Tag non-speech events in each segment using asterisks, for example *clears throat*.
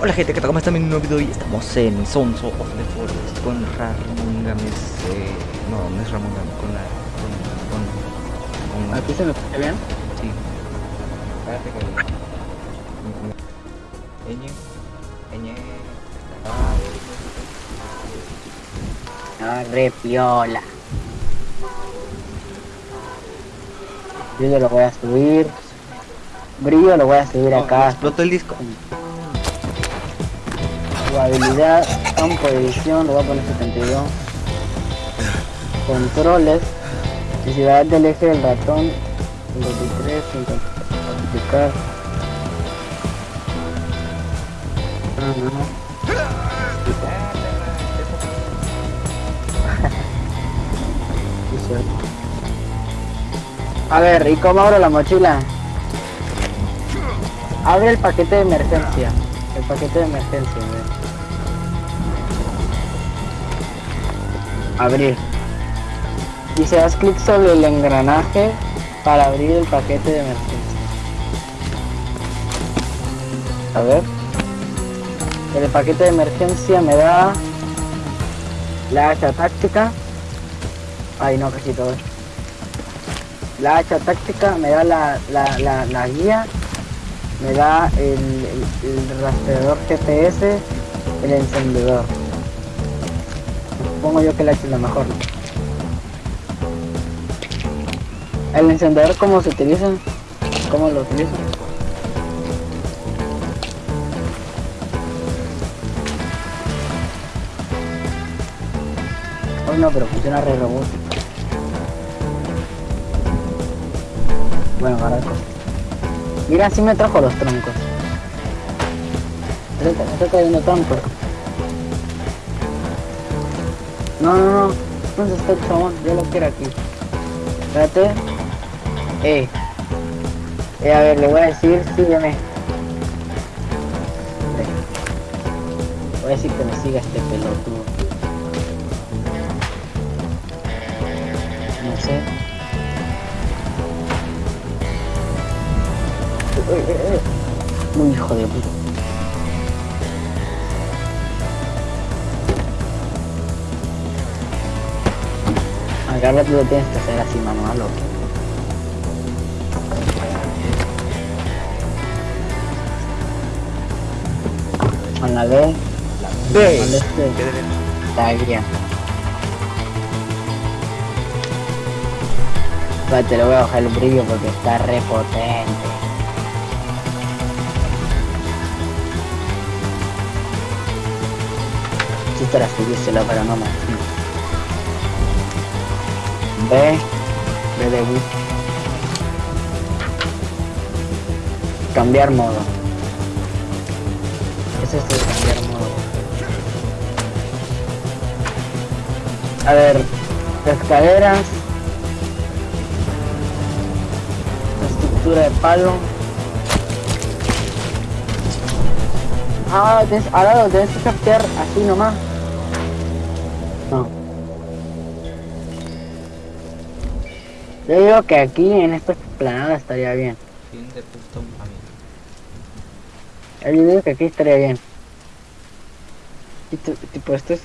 Hola gente, ¿qué tal? ¿Cómo están? En un nuevo video y estamos en Sonso of the Forest con Ramón Gámez. Eh, no, no es Ramón Gámez, con la. con. con. con ¿Aquí se me escucha bien? sí. Espérate que. Eñe. Eñe. Ah, No, re piola. Brillo lo voy a subir. Brillo lo voy a subir oh, acá. explotó el disco. Jugabilidad, campo de edición, lo voy a poner 72. Controles. Necesidad del eje del ratón. 53, 50. Aplicar. A ver, ¿y cómo abro la mochila? Abre el paquete de emergencia. El paquete de emergencia. Abrir. Y se das clic sobre el engranaje para abrir el paquete de emergencia. A ver. El paquete de emergencia me da la hacha táctica. Ay no, casi todo. La hacha táctica me da la, la, la, la guía me da el, el, el, rastreador GPS, el encendedor. Supongo yo que la es lo mejor. El encendedor, ¿cómo se utiliza? ¿Cómo lo utilizo? Hoy no, pero funciona re robot. Bueno, barato. Mira, sí me trajo los troncos. Está, está cayendo troncos. No, no, no. ¿Dónde está el chabón? Yo lo quiero aquí. Espérate. Eh. Eh, a ver, le voy a decir, sígueme. Voy a decir que me siga este pelotudo. No sé. Muy hijo de puta. Acá tú lo tienes que hacer así manual o Con la D. B. Con este. La guía. Espérate, le voy a bajar el brillo porque está re potente. para subírselo, pero no más. B, B de bus. Cambiar modo. ¿Qué es esto de cambiar modo? A ver, escaleras. Estructura de palo. Ah, ahora lo tienes que captear así nomás. No. Yo digo que aquí en esta explanada estaría bien. Fin de punto Yo digo que aquí estaría bien. Y tipo, esto es...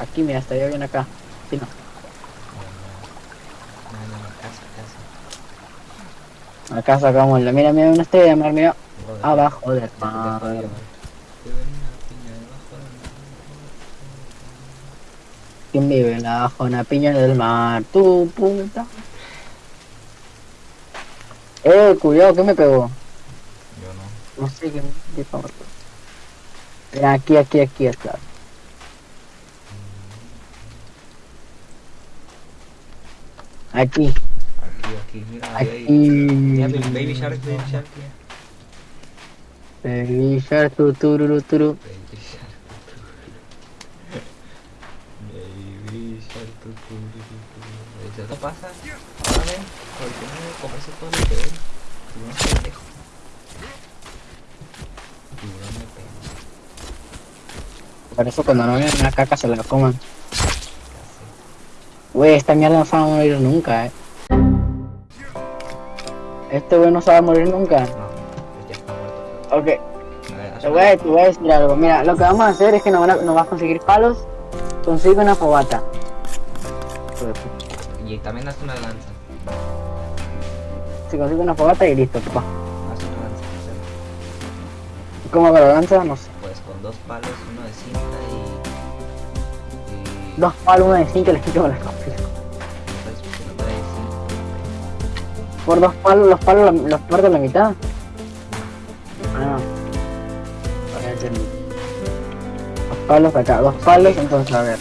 Aquí, mira, estaría bien acá. Sí, no. Acá sacamos la... Mira, mira, una estrella de mar, mira. Abajo del mar. ¿Quién vive en la una piña del mar? Tu puta. Eh, cuidado, ¿qué me pegó? Yo no. No sé qué me pegó. Mira, aquí, aquí, aquí está. Aquí. Aquí, aquí, mira. Aquí. Mira, baby shark, baby shark. Baby shark, tu, tururu, turu. Baby shark. Baby shark, tu, tururu, turu. Eso pasa. Ven, ¿por qué no comerse todo lo que ven? Tiburón pendejo. Tiburón me pega. Por eso cuando no ven una caca se la coman. Wey, esta mierda no se va a morir nunca, eh. Este wey no se va a morir nunca. No, pues ya está muerto. Ok. Te voy, a, te voy a decir algo. Mira, lo que vamos a hacer es que nos, van a- nos vas a conseguir palos. Consigue una fogata. Y también haz una lanza. Se consigue una fogata y listo, papá. Haz una lanza. ¿Cómo hago la lanza? No sé. Pues con dos palos, uno de cinta y. y Dos palos, una de cinco, les quito con copias. Entonces, pues, cinta. Por dos palos, los palos la- los parto a la mitad. Ah. Dos palos acá, dos palos, entonces a ver.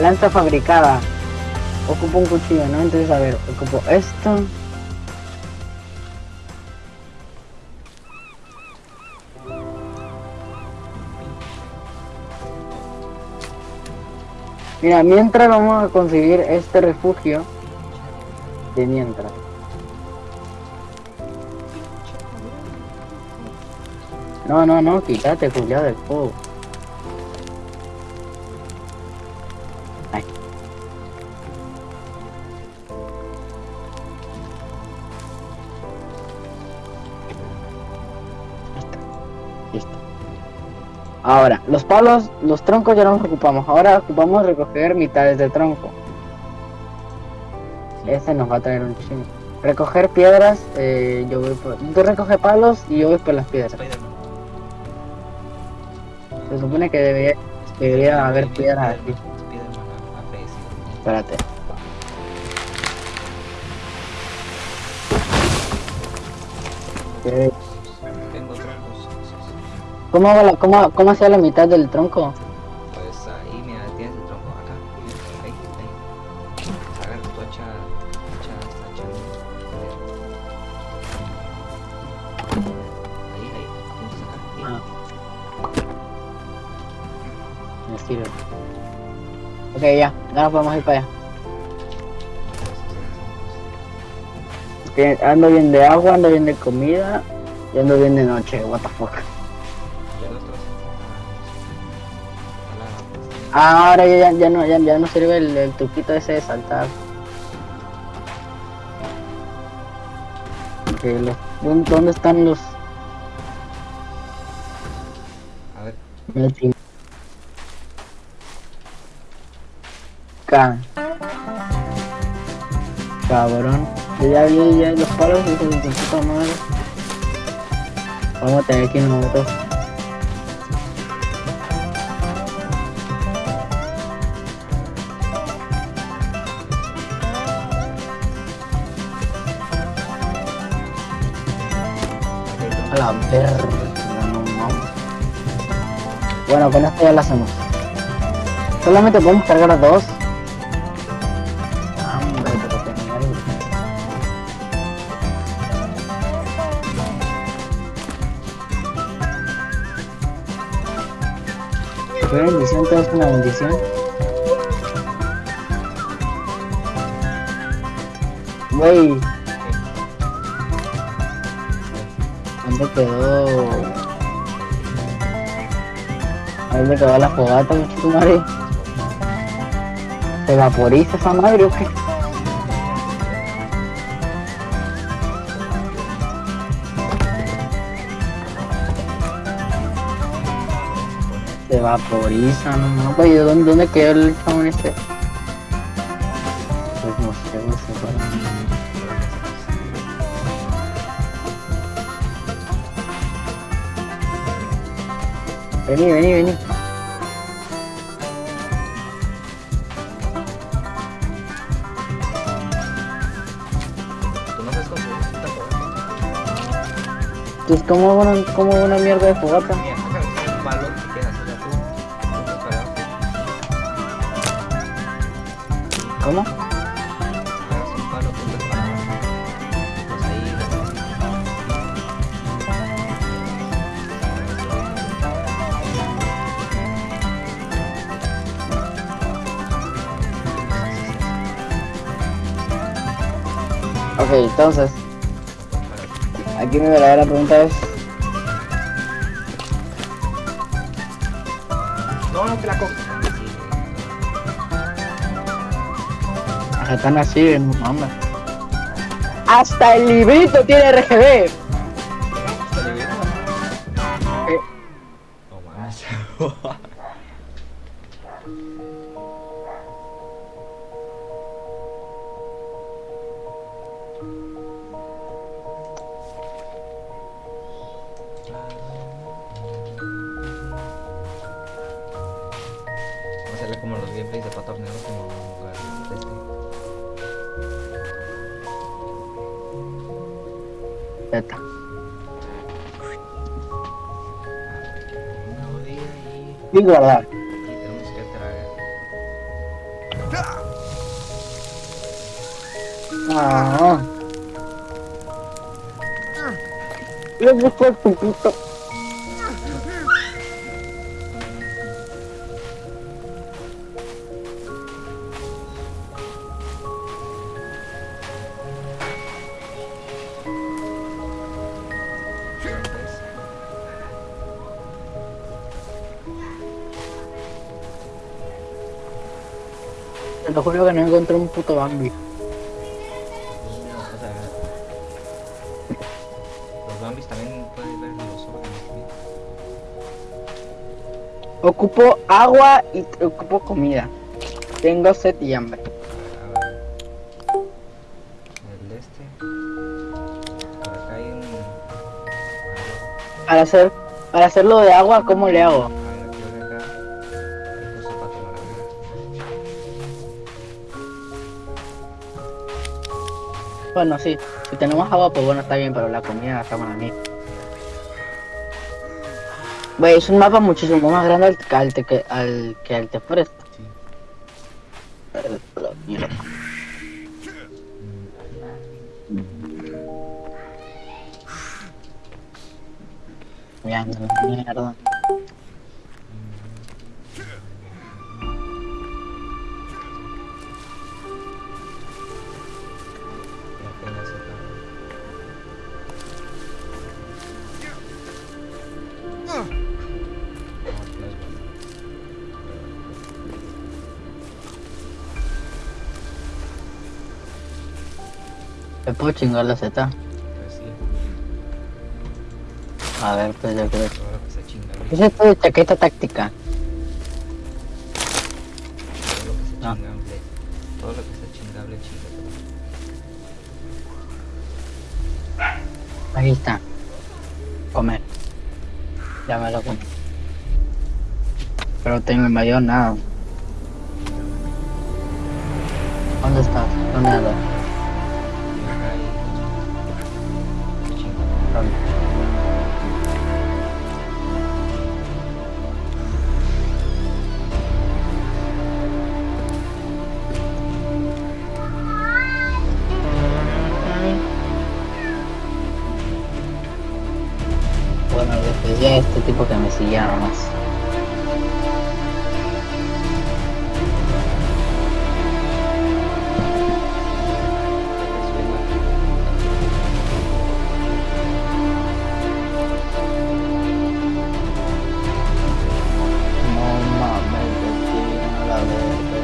Lanza fabricada. Ocupo un cuchillo, ¿no? Entonces a ver, ocupo esto. Mira, mientras vamos a conseguir este refugio. De mientras. No, no, no, quítate, culiado del fuego. Ahora, los palos, los troncos ya no los ocupamos. Ahora ocupamos recoger mitades de tronco. Ese nos va a traer un chingo. Recoger piedras, eh, yo voy por... Tú recoge palos y yo voy por las piedras. Se supone que debería, debería haber piedras aquí. Espérate. ¿Cómo, la, cómo, ¿Cómo hacía la mitad del tronco? Pues ahí, mira, tienes el tronco acá. Ahí, ahí. Agarra tu hacha. Hacha, hacha. Ahí, ahí. Tienes acá. Ahí. Ah. Me sirve. Ok, ya, ya nos podemos ir para allá. Ando bien de agua, ando bien de comida y ando bien de noche, what the fuck. Ahora ya, ya, no, ya, ya no sirve el, el truquito ese de saltar. Ok, los- ¿dónde, dónde están los A ver? Acá. Cabrón. Yo ya vi ya los palos tu puta madre. Vamos a tener que ir nosotros. A. Bueno, con esto ya lo hacemos. Solamente podemos cargar dos. Qué mierda. Qué bendición, todo es una bendición. Wey, ¿dónde quedó? ¿Dónde quedó la fogata, muchacho madre? ¿Se vaporiza esa madre o qué? Se vaporiza, no no, güey, ¿dónde, ¿dónde quedó el chabón este? Pues no sé, güey, se fue. Vení, vení, vení. tú no sabes usa fogata. Pues como una, como una mierda de fogata. Mira, un palo tú. ¿Cómo? Ok, entonces, aquí mi verdadera pregunta es, No, no, que la coges. ¿a están así? Mames. hasta el librito tiene RGB. Vamos a hacerle como los gameplays de Pato Horneado, como el- este. Z. Una bodega y Y guardar. aquí tenemos que traer. Ah. Le busco el pupito. Te lo juro que no encontré un puto Bambi. también pueden ver los órganos. Ocupo agua y ocupo comida. Tengo sed y hambre. A ver. El este. Por acá hay un. Para hacer, para hacerlo de agua, ¿cómo le hago? Bueno, sí. Si tenemos agua, pues bueno, está bien, pero la comida está para mí. Güey, es un mapa muchísimo más grande al, al, que- al que al te Forest. Sí. Mierda. Puedo chingar la Z? Pues sí. A ver, pues yo creo. Todo lo que se chinga. ¿Qué es esto de chaqueta táctica? Todo lo que se chingable. Todo lo que se chingable, chingable. Ahí está. Comer. Ya me lo comí. Pero tengo el mayor nada. ¿Dónde estás? ¿Dónde andas? Tipo que me siguiera más. No mames, de la verga.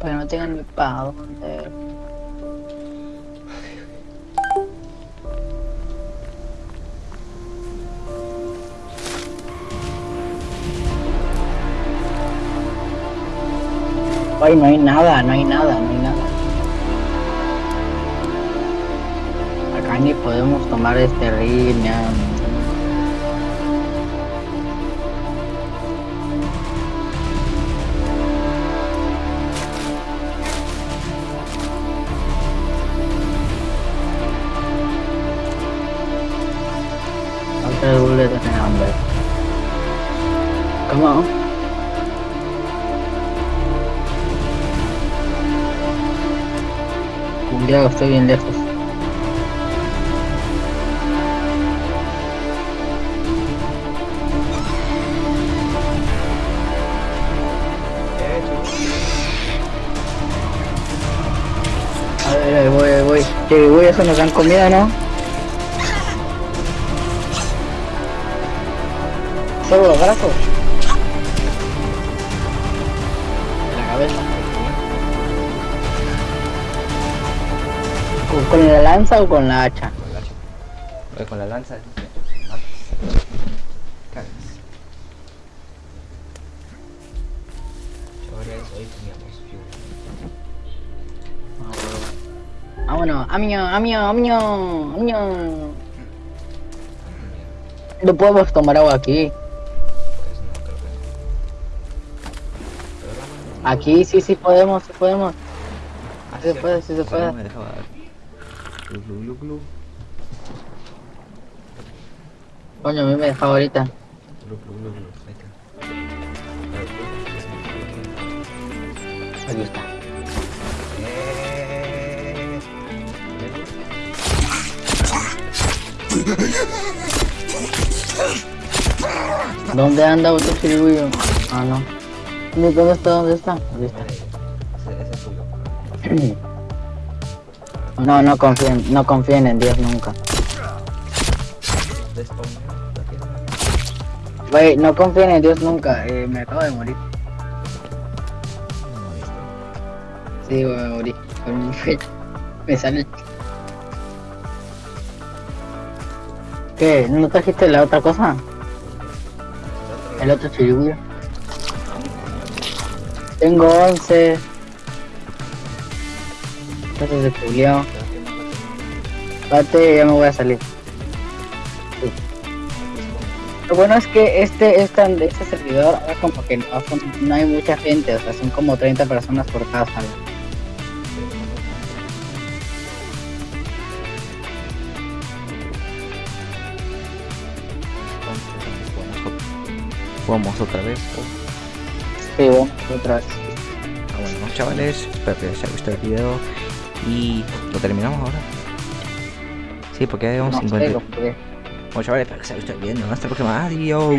Pero no tengan ni para Ay, no hay nada, no hay nada, no hay nada. Acá ni podemos tomar este río, estoy bien lejos. A ver, ahí voy, ahí voy. Sí, voy, eso nos dan comida, ¿no? Solo los brazos. Con la lanza o con la hacha? Con la hacha. Con la lanza. Cagas. Chavales, hoy teníamos fuel. Vámonos, amigo, amigo. No podemos tomar agua aquí. Aquí sí, sí podemos, sí podemos. Ah, sí se puede, sí se puede. Glu, glu, glu, glu. Coño, a mí me dejaba ahorita. Glu, glu, glu, glu. Ahí está. A ver, glu, glu, glu. Aquí está. Eh. ¿Dónde anda otro chirigüillo? Ah, no. ¿Dónde está? ¿Dónde está? Vale, está. ese, ese es tuyo. *clears throat* No, no confíen, no confíen en Dios nunca. Wey, no confíen en Dios nunca. Eh, me acabo de morir. Sí, wey, me morí. Con un fecho. Me sale. ¿Qué? ¿No trajiste la otra cosa? El otro chirigüillo. Tengo 11. Entonces se culiao. Espérate, ya me voy a salir. Sí. Lo bueno es que este, este, este servidor ahora como que no, no hay mucha gente, o sea, son como 30 personas por cada sala. Jugamos otra vez. Sí, otra vez. Ah, bueno, chavales, espero que les haya gustado el video. Y lo terminamos ahora. Sí, porque ya llevamos No 50. sé, lo jugué. Bueno, chavales, espero que haya gustado el video. Hasta la próxima. Adiós.